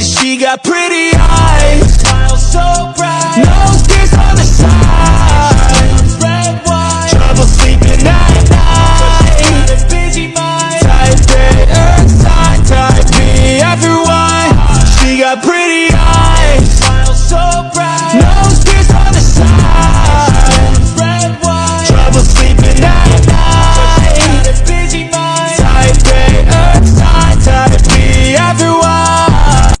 Cause she got pretty eyes. Smile so bright. No tears on the side. Red wine. Trouble sleeping at night. A busy mind. Type A, X, I, type B, everyone. She got pretty eyes.